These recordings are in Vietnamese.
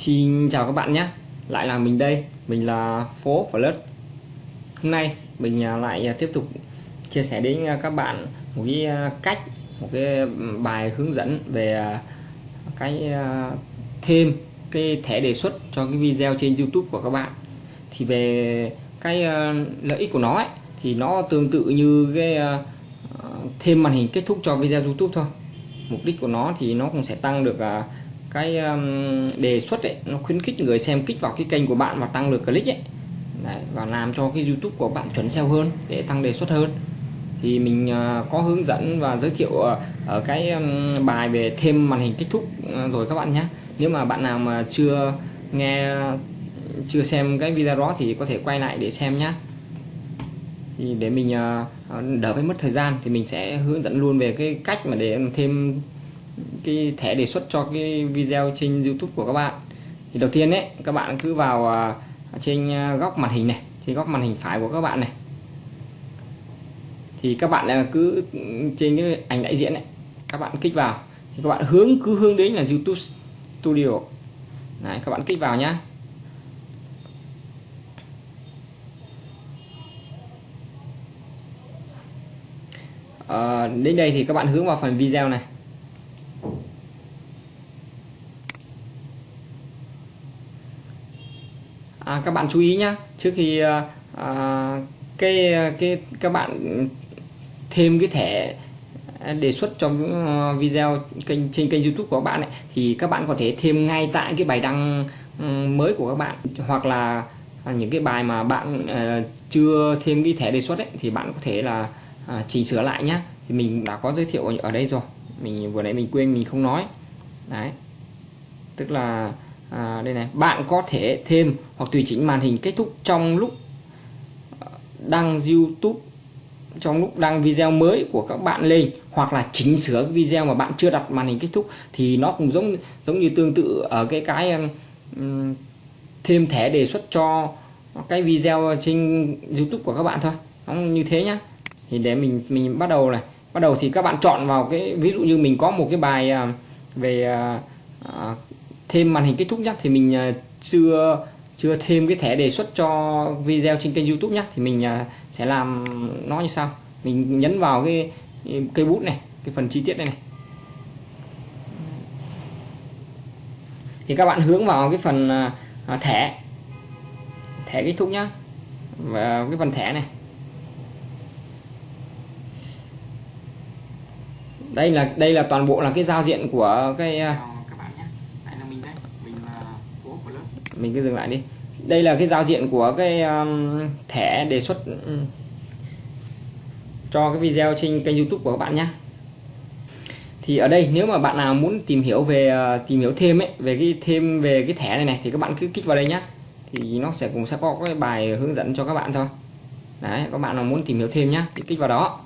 Xin chào các bạn nhé. Lại là mình đây. Mình là Phố Flirt Hôm nay mình à, lại tiếp tục chia sẻ đến à, các bạn một cái à, cách một cái bài hướng dẫn về cái thêm cái thẻ đề xuất cho cái video trên YouTube của các bạn. Thì về cái lợi ích của nó ấy, thì nó tương tự như cái thêm màn hình kết thúc cho video YouTube thôi. Mục đích của nó thì nó cũng sẽ tăng được cái um, đề xuất ấy nó khuyến khích người xem kích vào cái kênh của bạn và tăng lượt click ấy. Đấy, và làm cho cái YouTube của bạn chuẩn SEO hơn để tăng đề xuất hơn. Thì mình uh, có hướng dẫn và giới thiệu uh, ở cái um, bài về thêm màn hình kết thúc uh, ờ, rồi các bạn nhé. Nếu mà bạn nào mà chưa nghe chưa xem cái video đó thì có thể quay lại để xem nhé. Thì để mình uh, đỡ phải mất thời gian thì mình sẽ hướng dẫn luôn về cái cách mà để thêm cái thẻ đề xuất cho cái video trên YouTube của các bạn. Thì đầu tiên đấy các bạn cứ vào à, trên à, góc màn hình này trên góc màn hình phải của các bạn này. Thì các bạn cứ trên cái ảnh đại diện này các bạn kích vào. Thì các bạn hướng cứ hướng đến là YouTube Studio. Đấy, các bạn kích vào nhá. À, đến đây thì các bạn hướng vào phần video này. À, các bạn chú ý nhá. Trước khi à, à, cái cái các bạn thêm cái thẻ đề xuất trong ờ, video kênh trên kênh YouTube của các bạn ấy, thì các bạn có thể thêm ngay tại cái bài đăng ừ, mới của các bạn. Hoặc là à, những cái bài mà bạn uh, chưa thêm cái thẻ đề xuất ấy thì bạn có thể là uh, chỉnh sửa lại nhé thì mình đã có giới thiệu ở đây rồi. Mình vừa nãy mình quên mình không nói. Đấy. Tức là à, đây này bạn có thể thêm hoặc tùy chỉnh màn hình kết thúc trong lúc à, đăng YouTube trong lúc đăng video mới của các bạn lên hoặc là chỉnh sửa cái video mà bạn chưa đặt màn hình kết thúc thì nó cũng giống giống như tương tự ở cái cái um, um thêm thẻ đề xuất cho cái video trên YouTube của các bạn thôi. Nó như thế nhá. Thì để mình mình bắt đầu này. Bắt đầu thì các bạn chọn vào cái ví dụ như mình có một cái bài uh, về uh, thêm màn hình kết thúc nhé thì mình à, chưa chưa thêm cái thẻ đề xuất cho video trên kênh YouTube nhé thì mình à, sẽ làm nó như sau. Mình nhấn vào cái cây bút này, cái phần chi tiết này này. Thì các bạn hướng vào cái phần à, thẻ thẻ kết thúc nhá, và cái phần thẻ này. Đây là đây là toàn bộ là cái giao diện của cái mình cứ dừng lại đi. Đây là cái giao diện của cái um, thẻ đề xuất um, cho cái video trên kênh YouTube của các bạn nhé thì ở đây nếu mà bạn nào muốn tìm hiểu về uh, tìm hiểu thêm ấy về cái thêm về cái thẻ này này thì các bạn cứ kích vào đây nhé thì nó sẽ cũng sẽ có cái bài hướng dẫn cho các bạn thôi. Đấy các bạn nào muốn tìm hiểu thêm nhé thì kích vào đó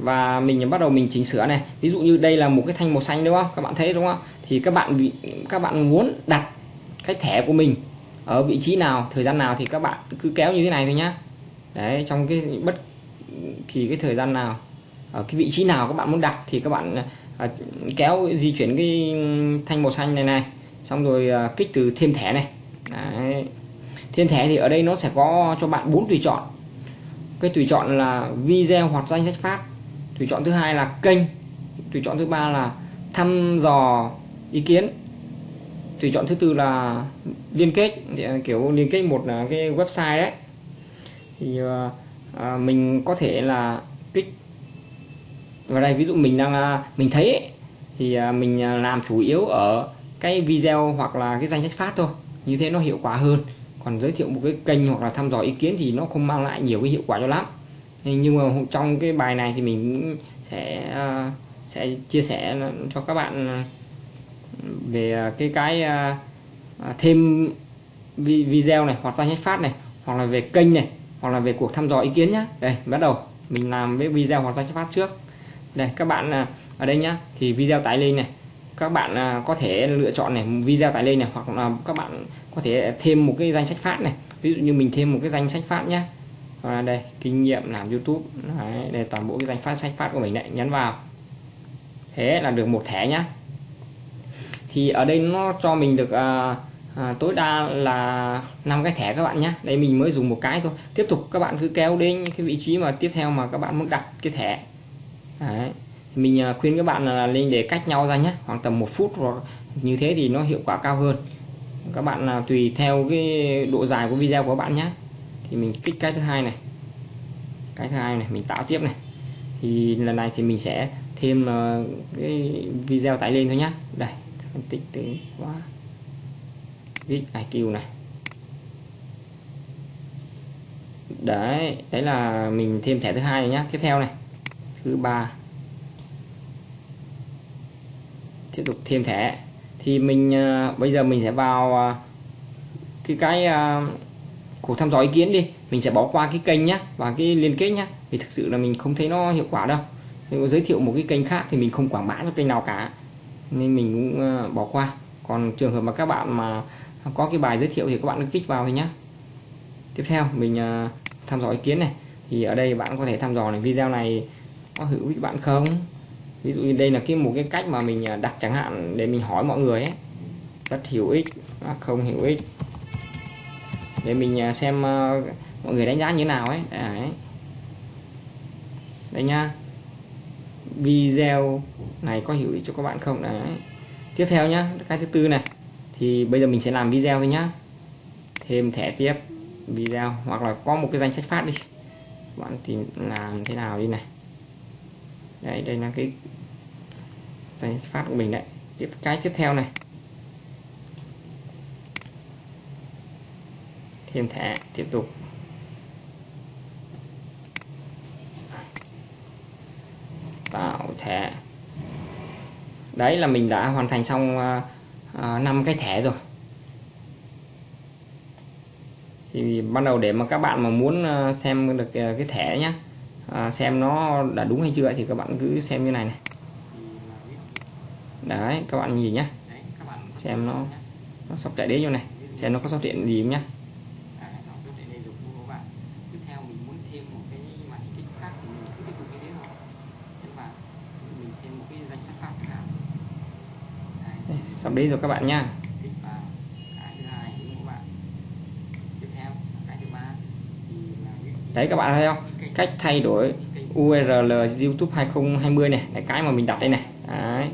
và mình bắt đầu mình chỉnh sửa này. Ví dụ như đây là một cái thanh màu xanh đúng không? Các bạn thấy đúng không? Thì các bạn các bạn muốn đặt cái thẻ của mình ở vị trí nào thời gian nào thì các bạn cứ kéo như thế này thôi nhá. Đấy trong cái bất kỳ cái thời gian nào ở cái vị trí nào các bạn muốn đặt thì các bạn à, kéo di chuyển cái thanh màu xanh này này. Xong rồi à, kích từ thêm thẻ này. Đấy. thêm thẻ thì ở đây nó sẽ có cho bạn bốn tùy chọn. Cái tùy chọn là video hoặc danh sách phát tùy chọn thứ hai là kênh tùy chọn thứ ba là thăm dò ý kiến. Tùy chọn thứ tư là liên kết à, kiểu liên kết một là cái website đấy. Thì à, à, mình có thể là kích. Vào đây ví dụ mình đang à, mình thấy ấy, thì mình làm chủ yếu ở cái video hoặc là cái danh sách phát thôi. Như thế nó hiệu quả hơn. Còn giới thiệu một cái kênh hoặc là thăm dò ý kiến thì nó không mang lại nhiều cái hiệu quả cho lắm nhưng mà trong cái bài này thì mình sẽ ờ, sẽ chia sẻ cho các bạn ờ, về ờ, cái cái thêm video này hoặc danh sách phát này, hoặc là về kênh này, hoặc là về cuộc thăm dò ý kiến nhé đây, bắt đầu. Mình làm với video hoặc danh sách phát trước. Đây, các bạn ở đây nhá. Thì video tải lên này. Các bạn có thể lựa chọn này, video tải lên này, hoặc là các bạn có thể thêm một cái danh sách phát này. Ví dụ như mình thêm một cái danh sách phát nhé à, đây kinh nghiệm làm YouTube. Đấy, đây toàn bộ cái danh phát sách phát của mình đấy nhấn vào. Thế là được một thẻ nhá. Thì ở đây nó cho mình được à, à, tối đa là năm cái thẻ các bạn nhé đây mình mới dùng một cái thôi. Tiếp tục các bạn cứ kéo đến cái vị trí mà tiếp theo mà các bạn muốn đặt cái thẻ. Đấy. mình à, khuyên các bạn là lên để cách nhau ra nhé khoảng tầm một phút hoặc như thế thì nó hiệu quả cao hơn. Các bạn là tùy theo cái độ dài của video của bạn nhé thì mình kích cái thứ hai này. Cái thứ hai này mình tạo tiếp này. Thì lần này thì mình sẽ thêm uh, cái video tải lên thôi nhá, đây phân tích từ quá. Viết IQ này. Đấy đấy là mình thêm thẻ thứ hai nhá, tiếp theo này. Thứ ba. Tiếp tục thêm thẻ. Thì mình uh, bây giờ mình sẽ vào uh, cái cái uh, cuộc thăm dò ý kiến đi. Mình sẽ bỏ qua cái kênh nhé và cái liên kết nhé vì thực sự là mình không thấy nó hiệu quả đâu. Nếu giới thiệu một cái kênh khác thì mình không quảng bá cho kênh nào cả. Nên mình cũng ờ, bỏ qua. Còn trường hợp mà các bạn mà có cái bài giới thiệu thì các bạn cứ kích vào thôi nhé tiếp theo, mình ờ, thăm dò ý kiến này. Thì ở đây bạn có thể thăm dò này, video này có hữu ích bạn không? Ví dụ như đây là cái một cái cách mà mình ờ, đặt chẳng hạn để mình hỏi mọi người ấy. Rất hữu ích à, không hữu ích để mình à, xem ờ, mọi người đánh giá như thế nào ấy. À, đấy. Đây nha video này có hữu ích cho các bạn không? À, đấy. Tiếp theo nhá, cái thứ tư này. Thì bây giờ mình sẽ làm video thôi nhá. Thêm thẻ tiếp video, hoặc là có một cái danh sách phát đi. Bạn tìm làm thế nào đi này. Đây đây là cái danh sách phát của mình đấy. Tiếp, cái tiếp theo này. Thêm thẻ tiếp tục. Tạo thẻ đấy là mình đã hoàn thành xong uh, 5 cái thẻ rồi. Thì ban đầu để mà các bạn mà muốn xem được cái thẻ nhé à, xem nó đã đúng hay chưa thì các bạn cứ xem như này này. Đấy các bạn nhìn nhé xem nó nó sắp chạy đến như này. Xem nó có xuất hiện gì không nhé sắp đến rồi các bạn nha. Đấy các bạn thấy không? Cách thay đổi URL YouTube 2020 này là cái mà mình đặt đây này. Đấy.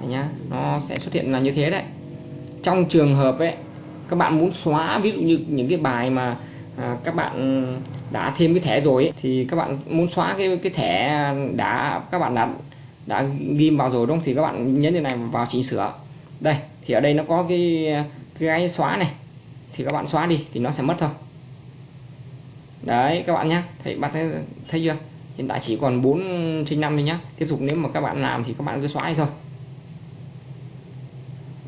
đấy nhá nó sẽ xuất hiện là như thế đấy. Trong trường hợp ấy các bạn muốn xóa ví dụ như những cái bài mà à, các bạn đã thêm cái thẻ rồi ấy, thì các bạn muốn xóa cái cái thẻ đã các bạn đã đã ghim vào rồi đúng không? Thì các bạn nhấn như này vào chỉnh sửa. Đây thì ở đây nó có cái cái xóa này. Thì các bạn xóa đi thì nó sẽ mất thôi. Đấy các bạn nhé thấy bạn thấy, thấy chưa? Hiện tại chỉ còn 4 trên 5 thôi nhá. Tiếp tục nếu mà các bạn làm thì các bạn cứ xóa thôi.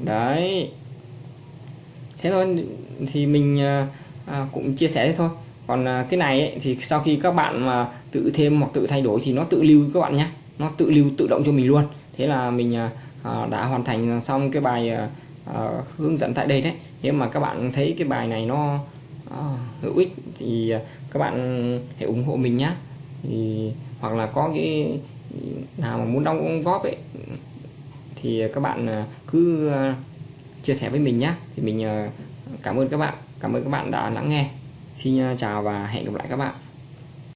Đấy. Thế thôi thì mình à, à, cũng chia sẻ thế thôi. Còn à, cái này ấy, thì sau khi các bạn mà tự thêm hoặc tự thay đổi thì nó tự lưu các bạn nhé nó tự lưu tự động cho mình luôn. Thế là mình à, à đã hoàn thành xong cái bài à, à, hướng dẫn tại đây đấy. Nếu mà các bạn thấy cái bài này nó à, hữu ích thì các bạn hãy ủng hộ mình nhé thì hoặc là có cái nào mà muốn đóng góp ấy thì các bạn à, cứ chia sẻ với mình nhé thì mình cảm ơn các bạn cảm ơn các bạn đã lắng nghe. Xin chào và hẹn gặp lại các bạn.